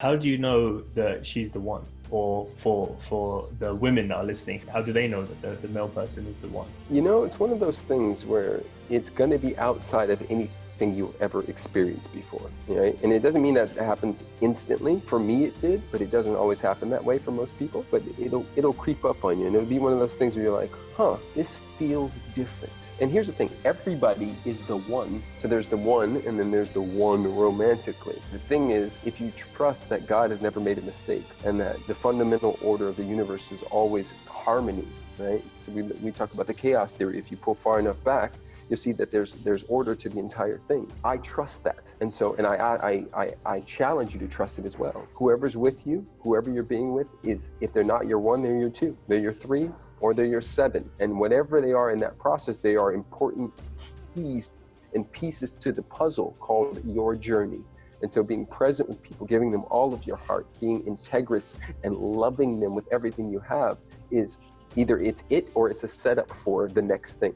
How do you know that she's the one? Or for for the women that are listening, how do they know that the, the male person is the one? You know, it's one of those things where it's going to be outside of anything you ever experienced before, right? And it doesn't mean that it happens instantly. For me, it did, but it doesn't always happen that way for most people. But it'll it'll creep up on you, and it'll be one of those things where you're like, huh, this feels different. And here's the thing, everybody is the one. So there's the one, and then there's the one romantically. The thing is, if you trust that God has never made a mistake, and that the fundamental order of the universe is always harmony, right? So we, we talk about the chaos theory. If you pull far enough back, you'll see that there's there's order to the entire thing. I trust that, and so and I I I, I challenge you to trust it as well. Whoever's with you, whoever you're being with, is if they're not your one, they're your two, they're your three, or they're your seven. And whatever they are in that process, they are important keys and pieces to the puzzle called your journey. And so being present with people, giving them all of your heart, being integrous and loving them with everything you have is either it's it or it's a setup for the next thing.